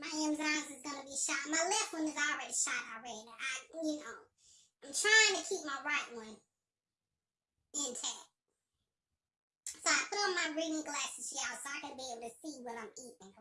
My Amazons is gonna be shot. My left one is already shot already. I, you know, I'm trying to keep my right one intact. So I put on my reading glasses, y'all, so I can be able to see what I'm eating.